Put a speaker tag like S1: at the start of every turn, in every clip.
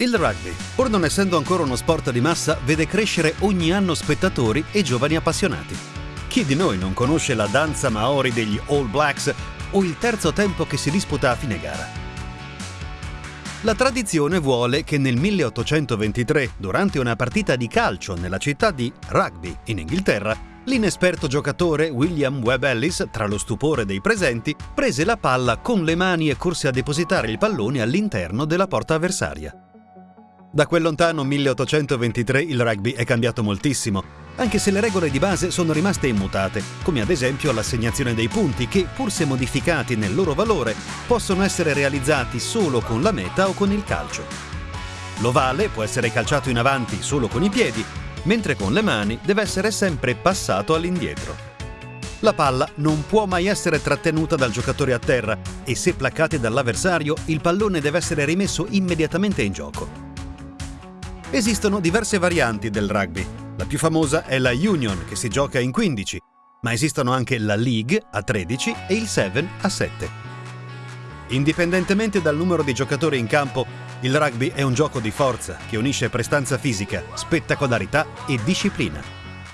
S1: Il rugby, pur non essendo ancora uno sport di massa, vede crescere ogni anno spettatori e giovani appassionati. Chi di noi non conosce la danza maori degli All Blacks o il terzo tempo che si disputa a fine gara? La tradizione vuole che nel 1823, durante una partita di calcio nella città di Rugby, in Inghilterra, l'inesperto giocatore William Webb Ellis, tra lo stupore dei presenti, prese la palla con le mani e corse a depositare il pallone all'interno della porta avversaria. Da quel lontano 1823 il rugby è cambiato moltissimo, anche se le regole di base sono rimaste immutate, come ad esempio l'assegnazione dei punti che, pur se modificati nel loro valore, possono essere realizzati solo con la meta o con il calcio. L'ovale può essere calciato in avanti solo con i piedi, mentre con le mani deve essere sempre passato all'indietro. La palla non può mai essere trattenuta dal giocatore a terra e se placcati dall'avversario il pallone deve essere rimesso immediatamente in gioco. Esistono diverse varianti del rugby. La più famosa è la Union, che si gioca in 15, ma esistono anche la League a 13 e il 7 a 7. Indipendentemente dal numero di giocatori in campo, il rugby è un gioco di forza che unisce prestanza fisica, spettacolarità e disciplina.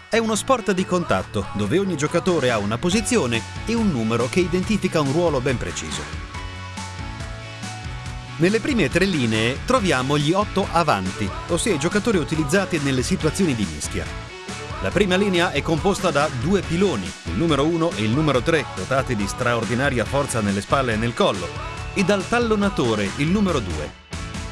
S1: È uno sport di contatto dove ogni giocatore ha una posizione e un numero che identifica un ruolo ben preciso. Nelle prime tre linee troviamo gli otto avanti, ossia i giocatori utilizzati nelle situazioni di mischia. La prima linea è composta da due piloni, il numero 1 e il numero 3, dotati di straordinaria forza nelle spalle e nel collo, e dal tallonatore, il numero 2.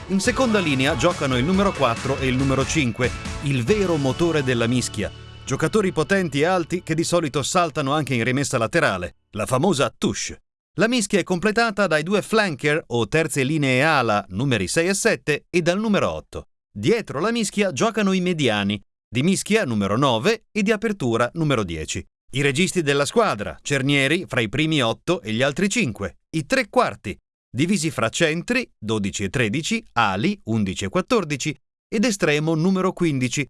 S1: In seconda linea giocano il numero 4 e il numero 5, il vero motore della mischia, giocatori potenti e alti che di solito saltano anche in rimessa laterale, la famosa touche. La mischia è completata dai due flanker o terze linee ala numeri 6 e 7 e dal numero 8. Dietro la mischia giocano i mediani, di mischia numero 9 e di apertura numero 10. I registi della squadra, cernieri fra i primi 8 e gli altri 5, i tre quarti, divisi fra centri 12 e 13, ali 11 e 14 ed estremo numero 15,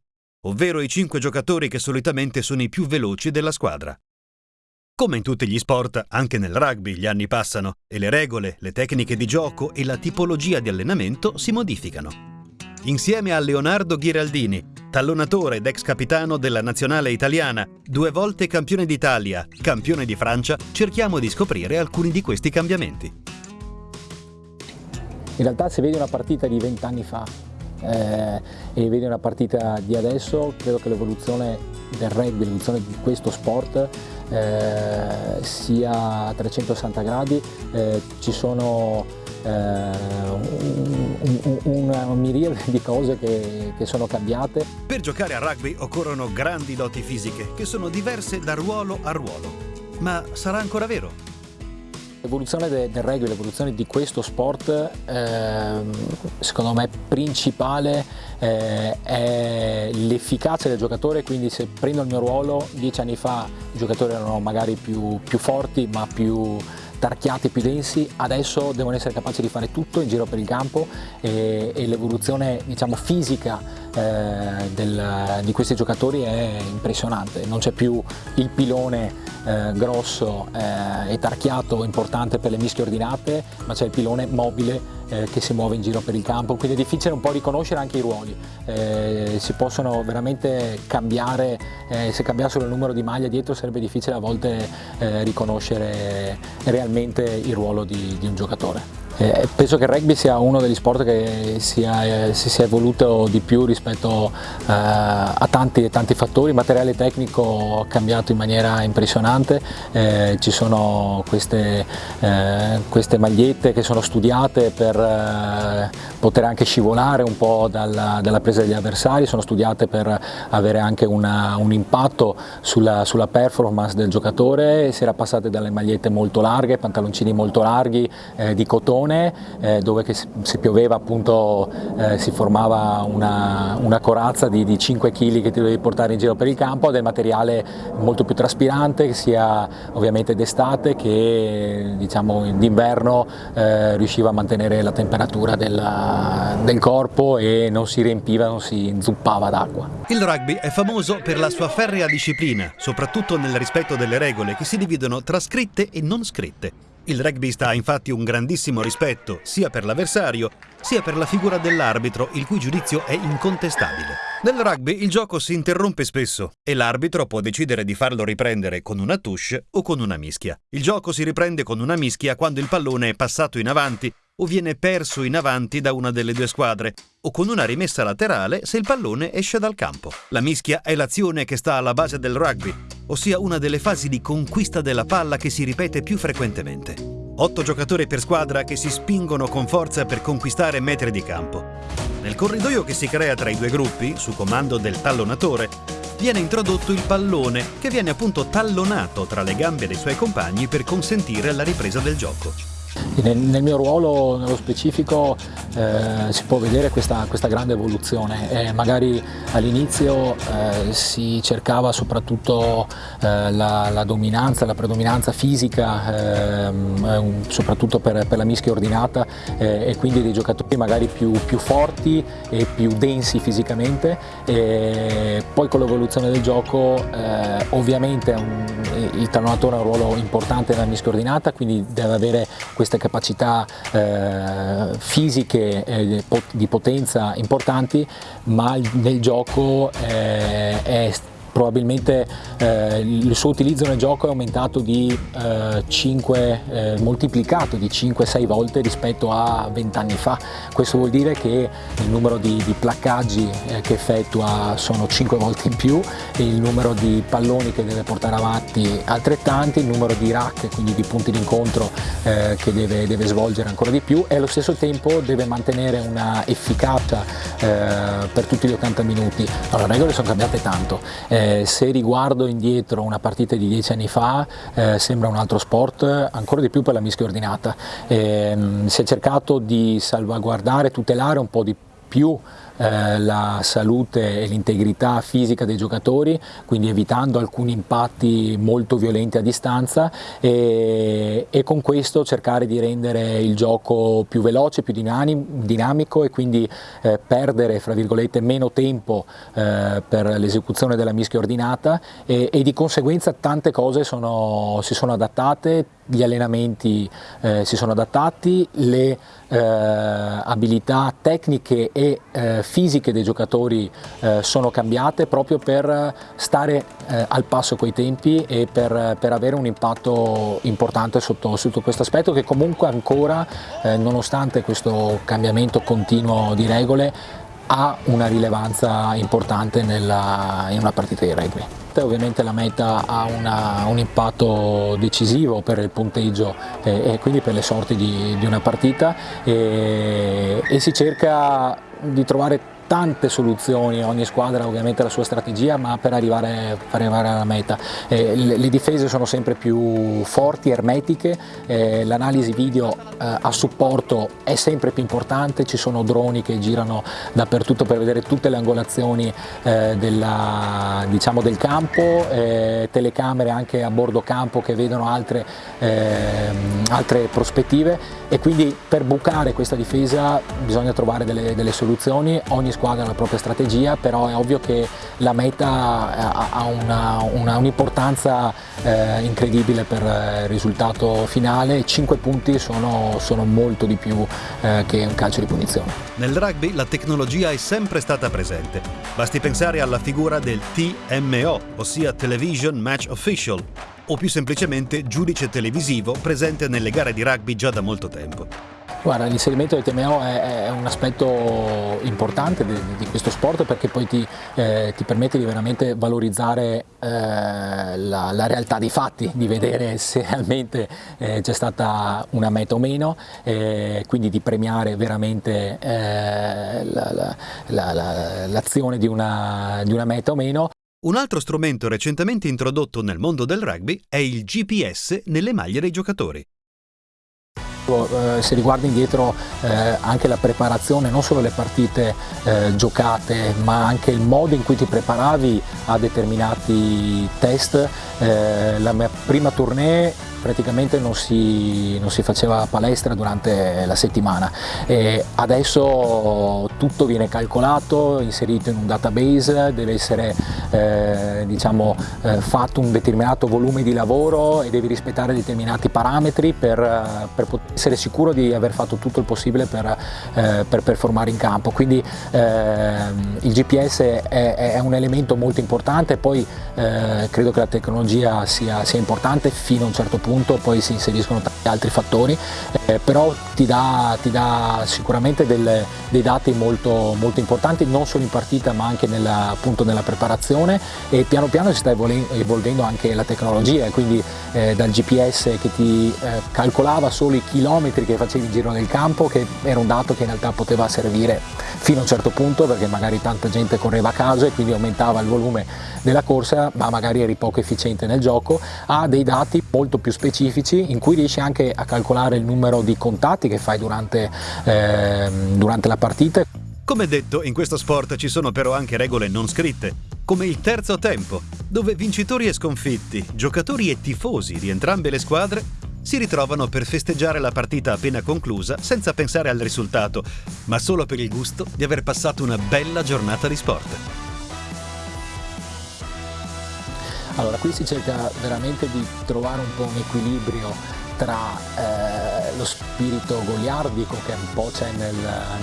S1: ovvero i 5 giocatori che solitamente sono i più veloci della squadra. Come in tutti gli sport, anche nel rugby gli anni passano e le regole, le tecniche di gioco e la tipologia di allenamento si modificano. Insieme a Leonardo Ghiraldini, tallonatore ed ex capitano della nazionale italiana, due volte campione d'Italia, campione di Francia, cerchiamo di scoprire alcuni di questi cambiamenti.
S2: In realtà se vedi una partita di vent'anni fa eh, e vedi una partita di adesso, credo che l'evoluzione del rugby, l'evoluzione di questo sport eh, sia a 360 gradi, eh, ci sono eh, un, un, una miriade di cose che, che, sono cambiate.
S1: Per giocare a rugby occorrono grandi doti fisiche che sono diverse da ruolo a ruolo. Ma sarà ancora vero?
S2: L'evoluzione del rugby, l'evoluzione di questo sport, eh, secondo me principale eh, è l'efficacia del giocatore, quindi se prendo il mio ruolo, dieci anni fa i giocatori erano magari più, più forti ma più tarchiati più densi, adesso devono essere capaci di fare tutto in giro per il campo e, e l'evoluzione diciamo, fisica eh, del, di questi giocatori è impressionante, non c'è più il pilone eh, grosso eh, e tarchiato importante per le mischie ordinate, ma c'è il pilone mobile eh, che si muove in giro per il campo, quindi è difficile un po' riconoscere anche i ruoli, eh, si possono veramente cambiare, se cambiassero il numero di maglia dietro sarebbe difficile a volte riconoscere realmente il ruolo di, di un giocatore. Eh, penso che il rugby sia uno degli sport che sia, eh, si sia evoluto di più rispetto eh, a tanti, tanti fattori, il materiale tecnico ha cambiato in maniera impressionante, eh, ci sono queste, eh, queste, magliette che sono studiate per eh, poter anche scivolare un po' dalla, dalla, presa degli avversari, sono studiate per avere anche una, un impatto sulla, sulla, performance del giocatore, si era passate dalle magliette molto larghe, pantaloncini molto larghi di cotone zone eh, dove se pioveva appunto eh, si formava una, una corazza di, di, 5 kg che ti dovevi portare in giro per il campo, del materiale molto più traspirante sia ovviamente d'estate che diciamo d'inverno eh, riusciva a mantenere la temperatura della, del corpo e non si riempiva, non si inzuppava d'acqua.
S1: Il rugby è famoso per la sua ferrea disciplina, soprattutto nel rispetto delle regole che si dividono tra scritte e non scritte. Il rugbyista ha infatti un grandissimo rispetto sia per l'avversario sia per la figura dell'arbitro, il cui giudizio è incontestabile. Nel rugby il gioco si interrompe spesso e l'arbitro può decidere di farlo riprendere con una touche o con una mischia. Il gioco si riprende con una mischia quando il pallone è passato in avanti o viene perso in avanti da una delle due squadre, o con una rimessa laterale se il pallone esce dal campo. La mischia è l'azione che sta alla base del rugby, ossia una delle fasi di conquista della palla che si ripete più frequentemente. Otto giocatori per squadra che si spingono con forza per conquistare metri di campo. Nel corridoio che si crea tra i due gruppi, su comando del tallonatore, viene introdotto il pallone, che viene appunto tallonato tra le gambe dei suoi compagni per consentire la ripresa del gioco.
S2: Nel, mio ruolo, nello specifico, eh, si può vedere questa, questa grande evoluzione. Eh, magari all'inizio eh, si cercava soprattutto eh, la, la, dominanza, la predominanza fisica, ehm, soprattutto per, per, la mischia ordinata eh, e quindi dei giocatori magari più, più forti e più densi fisicamente. E poi con l'evoluzione del gioco eh, ovviamente un, il tallonatore ha un ruolo importante nella mischia ordinata, quindi deve avere queste capacità eh, fisiche eh, di potenza importanti, ma nel gioco eh, è probabilmente eh, il suo utilizzo nel gioco è aumentato di eh, 5, eh, moltiplicato di 5-6 volte rispetto a 20 anni fa. Questo vuol dire che il numero di, di placcaggi eh, che effettua sono 5 volte in più, il numero di palloni che deve portare avanti altrettanti, il numero di rack, quindi di punti d'incontro eh, che deve, deve, svolgere ancora di più e allo stesso tempo deve mantenere una efficacia eh, per tutti gli 80 minuti. Allora, le regole sono cambiate tanto. Eh, se riguardo indietro una partita di dieci anni fa eh, sembra un altro sport, ancora di più per la mischia ordinata. Eh, si è cercato di salvaguardare, tutelare un po' di più eh, la salute e l'integrità fisica dei giocatori, quindi evitando alcuni impatti molto violenti a distanza e, e con questo cercare di rendere il gioco più veloce, più dinamico e quindi eh, perdere fra virgolette meno tempo eh, per l'esecuzione della mischia ordinata e, e, di conseguenza tante cose sono, si sono adattate, gli allenamenti eh, si sono adattati, le eh, abilità tecniche e eh, fisiche dei giocatori eh, sono cambiate proprio per stare eh, al passo coi tempi e per, per, avere un impatto importante sotto, sotto questo aspetto che comunque ancora, eh, nonostante questo cambiamento continuo di regole, ha una rilevanza importante nella, in una partita di rugby. Ovviamente la meta ha una, un impatto decisivo per il punteggio e, e quindi per le sorti di, di una partita e, e si cerca di trovare tante soluzioni, ogni squadra ovviamente ha la sua strategia ma per arrivare, per arrivare alla meta. Eh, le, le, difese sono sempre più forti, ermetiche, eh, l'analisi video eh, a supporto è sempre più importante, ci sono droni che girano dappertutto per vedere tutte le angolazioni eh, della, diciamo del campo, eh, telecamere anche a bordo campo che vedono altre, ehm, altre prospettive e quindi per bucare questa difesa bisogna trovare delle, delle soluzioni, ogni squadra la propria strategia, però è ovvio che la meta ha un'importanza un eh, incredibile per il risultato finale, 5 punti sono, sono molto di più eh, che un calcio di punizione.
S1: Nel rugby la tecnologia è sempre stata presente, basti pensare alla figura del TMO, ossia Television Match Official, o più semplicemente giudice televisivo presente nelle gare di rugby già da molto tempo.
S2: Guarda, l'inserimento del TMO è, è, un aspetto importante di, di, questo sport perché poi ti, eh, ti permette di veramente valorizzare eh, la, la, realtà dei fatti, di vedere se realmente eh, c'è stata una meta o meno, eh, quindi di premiare veramente eh, l'azione la, la, di, di una meta o meno.
S1: Un altro strumento recentemente introdotto nel mondo del rugby è il GPS nelle maglie dei giocatori.
S2: Eh, se riguarda indietro eh, anche la preparazione, non solo le partite eh, giocate, ma anche il modo in cui ti preparavi a determinati test. Eh, la mia prima tournée praticamente non si, non si faceva palestra durante la settimana e adesso tutto viene calcolato, inserito in un database, deve essere eh, diciamo, eh, fatto un determinato volume di lavoro e devi rispettare determinati parametri per, per essere sicuro di aver fatto tutto il possibile per, eh, per performare in campo. Quindi ehm, il GPS è, è, un elemento molto importante, poi eh, credo che la tecnologia sia, sia importante fino a un certo punto, poi si inseriscono tanti altri fattori, eh, però ti dà, ti dà sicuramente del, dei dati molto, molto, importanti, non solo in partita ma anche nella, appunto nella preparazione. E piano piano si sta evolvendo anche la tecnologia, quindi eh, dal GPS che ti eh, calcolava solo i chilometri che facevi in giro nel campo, che era un dato che in realtà poteva servire fino a un certo punto perché magari tanta gente correva a caso e quindi aumentava il volume della corsa ma magari eri poco efficiente nel gioco, ha dei dati molto più specifici in cui riesci anche a calcolare il numero di contatti che fai durante, eh, durante la partita.
S1: Come detto, in questo sport ci sono però anche regole non scritte, come il terzo tempo, dove vincitori e sconfitti, giocatori e tifosi di entrambe le squadre si ritrovano per festeggiare la partita appena conclusa senza pensare al risultato, ma solo per il gusto di aver passato una bella giornata di sport.
S2: Allora, qui si cerca veramente di trovare un po' un equilibrio tra eh, lo spirito goliardico che un po' c'è nel,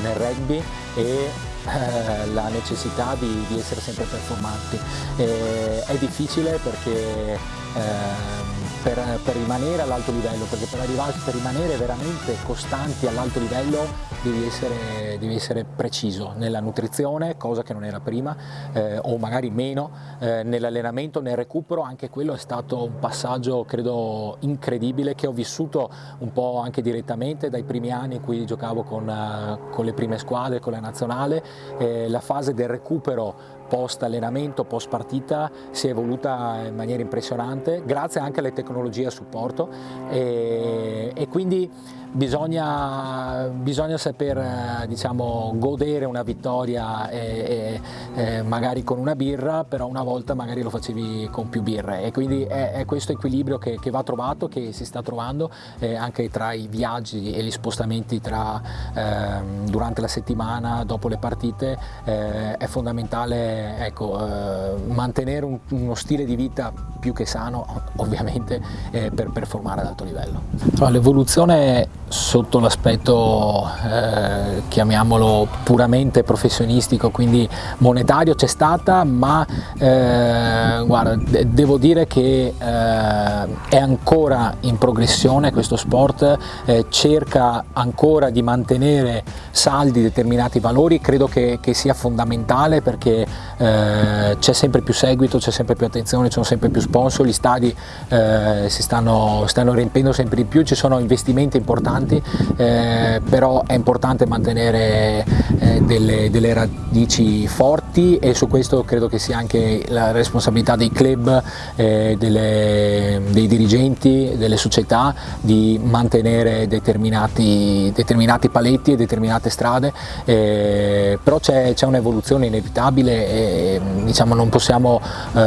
S2: nel, rugby e eh, la necessità di, di, essere sempre performanti. E è difficile perché eh, per, per, rimanere all'alto livello, perché per, arrivare, per rimanere veramente costanti all'alto livello devi essere, devi essere, preciso nella nutrizione, cosa che non era prima, eh, o magari meno, eh, nell'allenamento, nel recupero, anche quello è stato un passaggio credo incredibile che ho vissuto un po' anche direttamente dai primi anni in cui giocavo con, uh, con le prime squadre, con la nazionale, eh, la fase del recupero post allenamento, post partita si è evoluta in maniera impressionante grazie anche alle tecnologie a supporto e, e quindi bisogna, bisogna saper eh, diciamo, godere una vittoria e, e, magari con una birra, però una volta magari lo facevi con più birre e quindi è, è questo equilibrio che, che, va trovato, che si sta trovando eh, anche tra i viaggi e gli spostamenti tra, eh, durante la settimana, dopo le partite, eh, è fondamentale ecco, eh, mantenere un, uno stile di vita più che sano ovviamente eh, per performare ad alto livello. L'evoluzione sotto l'aspetto eh, chiamiamolo puramente professionistico quindi monetario c'è stata ma eh, guarda, devo dire che eh, è ancora in progressione questo sport eh, cerca ancora di mantenere saldi determinati valori credo che, che sia fondamentale perché eh, c'è sempre più seguito c'è sempre più attenzione ci sono sempre più sponsor gli stadi eh, si stanno, stanno riempiendo sempre di più ci sono investimenti importanti importanti, eh, però è importante mantenere eh, delle, delle, radici forti e su questo credo che sia anche la responsabilità dei club, eh, delle, dei dirigenti, delle società di mantenere determinati, determinati paletti e determinate strade, eh, però c'è, un'evoluzione inevitabile e diciamo, non, possiamo, eh,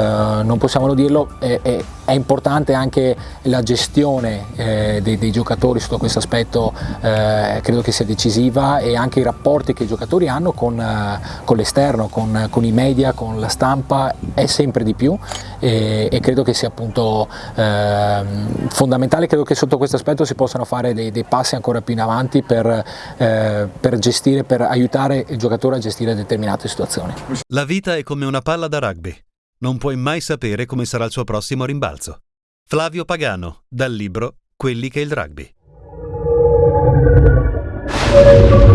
S2: non possiamo dirlo. E, è importante anche la gestione eh, dei, dei, giocatori sotto questo aspetto, eh, credo che sia decisiva e anche i rapporti che i giocatori hanno con, eh, con l'esterno, con, con, i media, con la stampa è sempre di più e, e credo che sia appunto ehm, fondamentale, credo che sotto questo aspetto si possano fare dei, dei passi ancora più in avanti per, eh, per gestire, per aiutare il giocatore a gestire determinate situazioni.
S1: La vita è come una palla da rugby non puoi mai sapere come sarà il suo prossimo rimbalzo. Flavio Pagano, dal libro Quelli che il rugby. Thank.